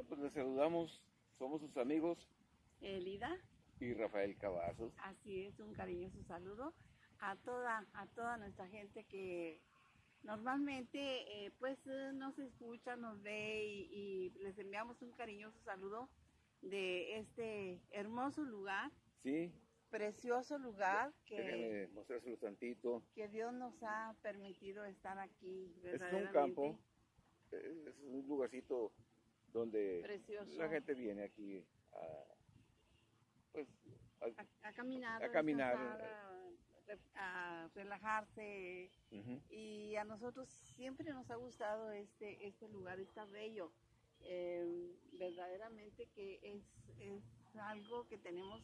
Bueno, pues les saludamos, somos sus amigos Elida, y Rafael Cavazos. así es, un cariñoso saludo a toda, a toda nuestra gente que normalmente eh, pues eh, nos escucha, nos ve y, y les enviamos un cariñoso saludo de este hermoso lugar, Sí, precioso lugar que, mostrárselo tantito. que Dios nos ha permitido estar aquí. Es un campo, es un lugarcito donde Precioso. la gente viene aquí a, pues, a- A, caminar, A caminar, a, re- a relajarse, y a nosotros siempre nos ha gustado este, este lugar, está bello. Eh, verdaderamente que es, es algo que tenemos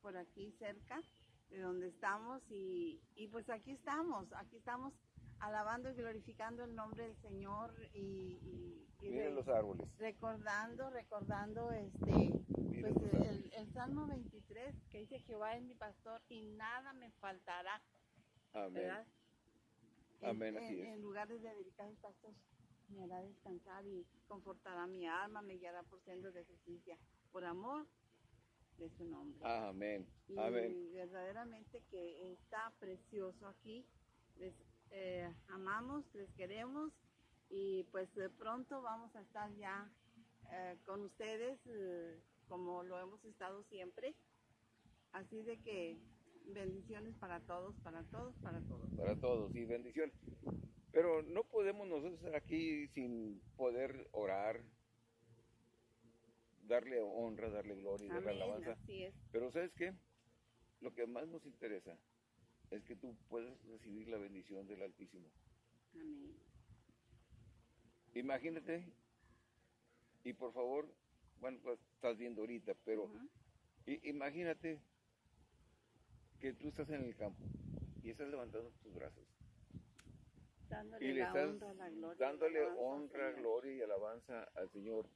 por aquí cerca de donde estamos y, y pues aquí estamos, aquí estamos alabando y glorificando el nombre del Señor y, y- y Miren re- los árboles. recordando, recordando este pues el, el Salmo 23 que dice Jehová es mi pastor y nada me faltará. Amén. ¿verdad? En- Amén, en, así es. en lugares de delicados pastos me hará descansar y confortará mi alma, me guiará por sendos de justicia, por amor de su nombre. Amén. y Amén. verdaderamente que está precioso aquí. Les eh, amamos, les queremos y pues de pronto vamos a estar ya eh, con ustedes eh, como lo hemos estado siempre. Así de que bendiciones para todos, para todos, para todos. Para todos y bendición. Pero no podemos nosotros estar aquí sin poder orar, darle honra, darle gloria y darle Amén, alabanza. así es. Pero ¿sabes qué? Lo que más nos interesa es que tú puedas recibir la bendición del Altísimo. Amén. Imagínate, y por favor, bueno, pues estás viendo ahorita, pero imagínate que tú estás en el campo y estás levantando tus brazos Dándole y le estás honra, la gloria. dándole alabanza honra, Señor. gloria y alabanza al Señor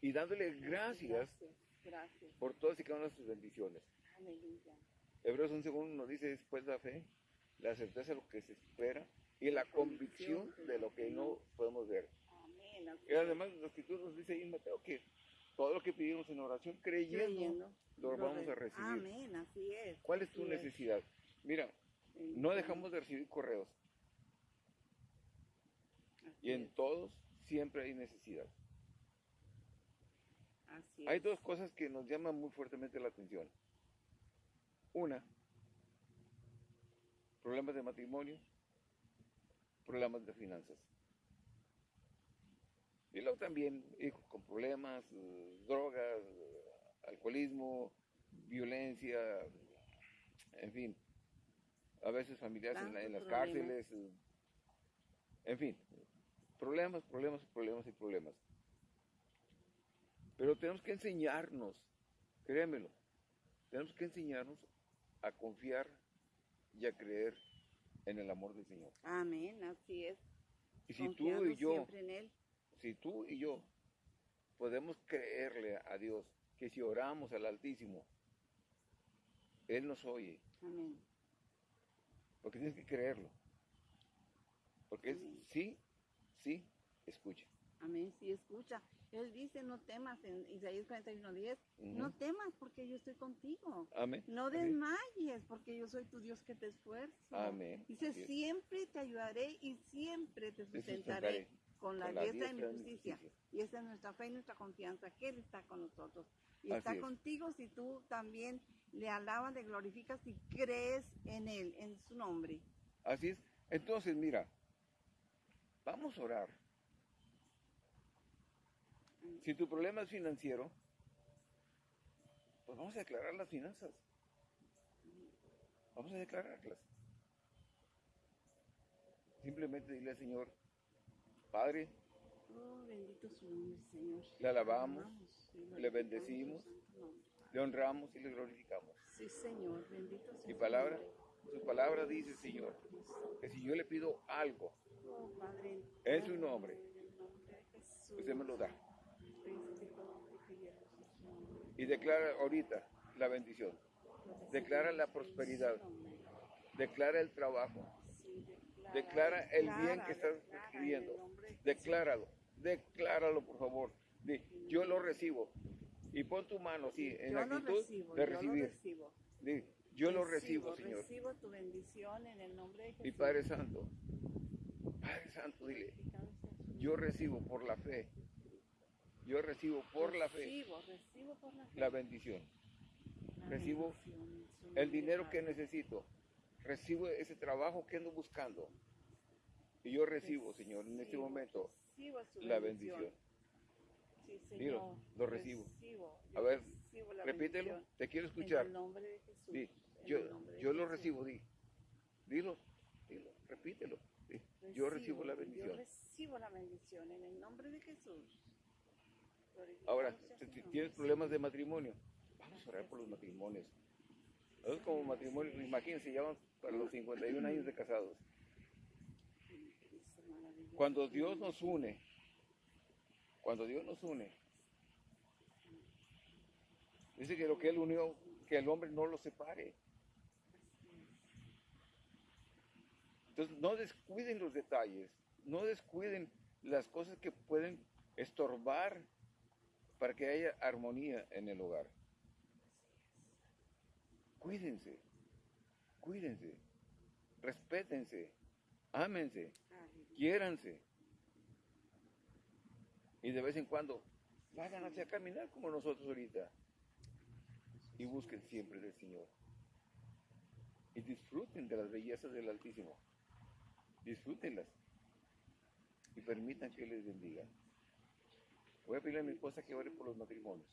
y dándole gracias Gracias, gracias. por todas y cada una de sus bendiciones. Aleluya. Hebreos 11.1 nos dice después la fe, la certeza de lo que se espera y la convicción de lo que no podemos ver. Y además la escritura nos dice ahí en Mateo que todo lo que pedimos en oración creyendo, lo vamos a recibir. Amén, así es. ¿Cuál es tu necesidad? Mira, no dejamos de recibir correos y en todos siempre hay necesidad. así Hay dos cosas que nos llaman muy fuertemente la atención. Una, problemas de matrimonio, problemas de finanzas. Y luego también hijos con problemas, drogas, alcoholismo, violencia, en fin. A veces familiares en, en las cárceles, en fin. Problemas, problemas, problemas y problemas. Pero tenemos que enseñarnos, créemelo, tenemos que enseñarnos a confiar y a creer en el amor del Señor. Amén, así es. Y si tú y yo, siempre en Él. si tú y yo podemos creerle a Dios que si oramos al Altísimo, Él nos oye, Amén. porque tienes que creerlo. Porque es sí, sí, escucha. Amén, sí, escucha. Él dice, no temas en Isaías 41:10. Ujú. No temas porque yo estoy contigo. Amén. No desmayes porque yo soy tu Dios que te esfuerzo. Amén. Dice, siempre te ayudaré y siempre te Te sustentaré con la con la de mi diestra de mi justicia. justicia. Y esa es nuestra fe y nuestra confianza, que Él está con nosotros. Y Así está es. contigo si tú también le alabas, le glorificas y crees en Él, en su nombre. Así es. Entonces, mira, vamos a orar. Si tu problema es financiero, pues vamos a declarar las finanzas. Vamos a declararlas. Simplemente dile al Señor, Padre, Oh, bendito su nombre, Señor. Le alabamos, le bendecimos. le honramos y le glorificamos. Sí, Señor, bendito sea Mi su palabra, su palabra dice, Señor, que si yo le pido algo, Oh, Padre, En su nombre. usted me lo da. Príncipe de Jesús. Y declara ahorita la bendición. Declara la prosperidad. Declara el trabajo. Declara el bien que estás Jesús. Decláralo. Decláralo, por favor. Di, yo lo recibo. Y pon tu mano, sí, en yo actitud recibo, de yo lo recibir. recibo. Di, yo lo recibo, Señor. Recibo tu bendición en el nombre de Jesús. Y Padre Santo, Padre Santo, dile, yo recibo por la fe. Yo recibo por la fe Recibo, recibo por la fe. la bendición. la recibo bendición en El dinero que necesito. Recibo ese trabajo que ando buscando. Y yo recibo, Señor, en este momento la bendición. Sí, Señor. Dilo, lo recibo. Recibo, A yo ver, Repítelo, bendición te quiero En escuchar. el nombre de Jesús. En yo, de yo lo recibo, di. Dilo, dilo, repítelo. Yo recibo la Yo bendición. recibo la bendición en el nombre de Jesús. Ahora, si tienes problemas de matrimonio, vamos a orar por los matrimonios. Es como matrimonio, imagínense, ya van para los 51 años de casados. Cuando Dios nos une, cuando Dios nos une, dice que lo que Él unió, que el hombre no lo separe. Entonces, no descuiden los detalles, no descuiden las cosas que pueden estorbar para que haya armonía en el hogar. Cuídense, cuídense, respétense, ámense, quiéranse. Y de vez en cuando, vayan hacia caminar como nosotros ahorita. Y busquen siempre del Señor. Y disfruten de las bellezas del Altísimo. Disfrútenlas. Y permitan que les bendiga. Voy a pedirle a mi esposa que ore por los matrimonios.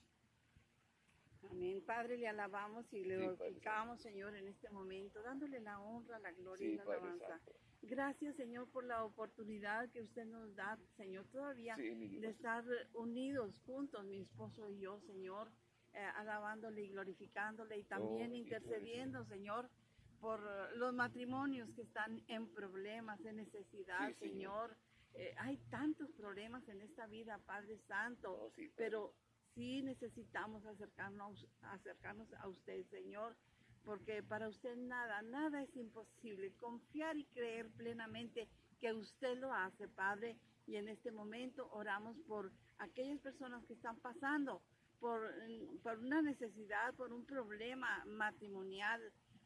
Amén. Padre, le alabamos y le Sí, glorificamos, Señor, en este momento, dándole la honra, la gloria y Sí, la Padre alabanza. Santo. Gracias, Señor, por la oportunidad que usted nos da, Señor, todavía Sí, de estar unidos juntos, mi esposo y yo, Señor, eh, alabándole y glorificándole y también Oh, sí, intercediendo, Señor, por los matrimonios que están en problemas, en necesidad, Sí, Señor. Señor. Eh, hay tantos problemas en esta vida, Padre Santo, Oh, sí, Padre. pero sí necesitamos acercarnos, acercarnos a usted, Señor, porque para usted nada, nada es imposible. Confiar y creer plenamente que usted lo hace, Padre. Y en este momento oramos por aquellas personas que están pasando por, por una necesidad, por un problema matrimonial,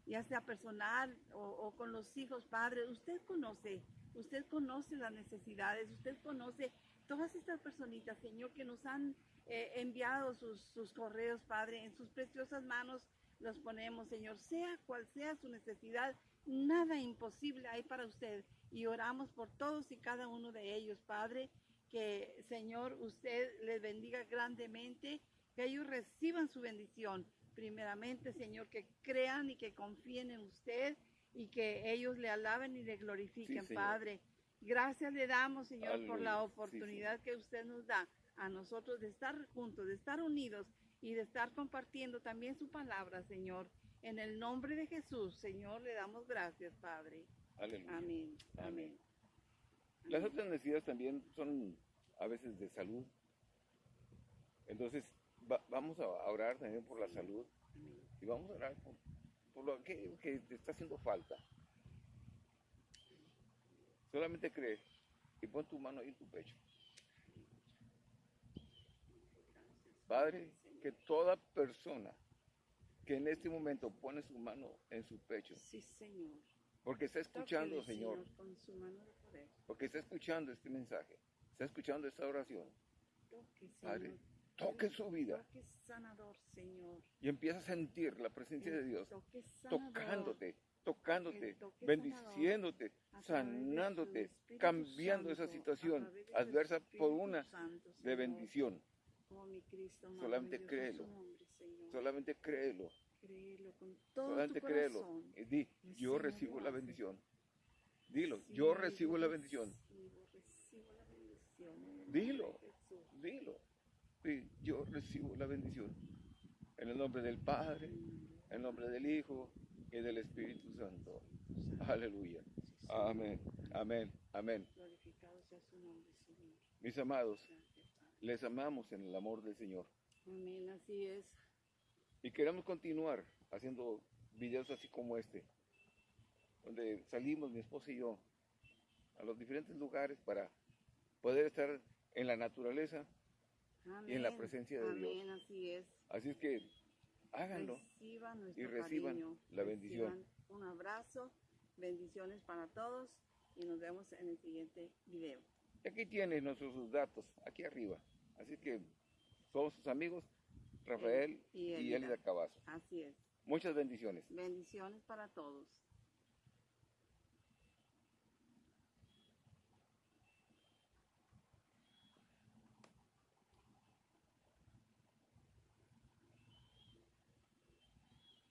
ya sea personal o, o con los hijos, Padre. Usted conoce, usted conoce las necesidades, usted conoce todas estas personitas, Señor, que nos han eh, enviado sus, sus correos, Padre, en sus preciosas manos los ponemos, Señor, sea cual sea su necesidad, nada imposible hay para usted. Y oramos por todos y cada uno de ellos, Padre, que, Señor, usted les bendiga grandemente, que ellos reciban su bendición. Primeramente, Señor, que crean y que confíen en usted y que ellos le alaben y le glorifiquen. Padre. Gracias le damos, Señor, por la. Sí, oportunidad que usted nos da a nosotros de estar juntos, de estar unidos y de estar compartiendo también su palabra, Señor. En el nombre de Jesús, Señor, le damos gracias, Padre. Aleluya. Amén. Amén. Amén. Las otras necesidades también son a veces de salud. Entonces, va- vamos a orar también por la salud y vamos a orar por, por lo que, te está haciendo falta. Solamente cree y pon tu mano ahí en tu pecho. Padre, que toda persona que en este momento pone su mano en su pecho, Sí, Señor. porque está escuchando, Señor, con su mano de poder. porque está escuchando este mensaje, está escuchando esta oración, Toque, Padre. Toque su vida Toque sanador, Señor. y empieza a sentir la presencia de Dios sanador. tocándote, tocándote, bendiciéndote, sanándote, cambiando esa Santo, situación adversa por una Santo, de bendición. Oh, mi Cristo, Solamente créelo. nombre. Solamente créelo, Créelo con todo solamente tu créelo. Y di, yo recibo la bendición. Dilo, yo recibo la bendición. Dilo. Dilo. Sí, yo recibo la bendición. En el nombre del Padre, en el nombre del Hijo y del Espíritu Santo. Aleluya. Amén, amén, amén. Glorificado sea su nombre, Señor. Mis amados, les amamos en el amor del Señor. Amén, así es. Y queremos continuar haciendo videos así como este, donde salimos mi esposa y yo a los diferentes lugares para poder estar en la naturaleza y en la presencia de Dios. Amén, así es. Así es que háganlo. Reciban y reciban cariño, la bendición. reciban Un abrazo, bendiciones para todos y nos vemos en el siguiente video. Y aquí tienes nuestros datos, aquí arriba. Así que somos sus amigos, Rafael Y y Elida. Elida Cavazo. Así es. Muchas bendiciones. Bendiciones para todos.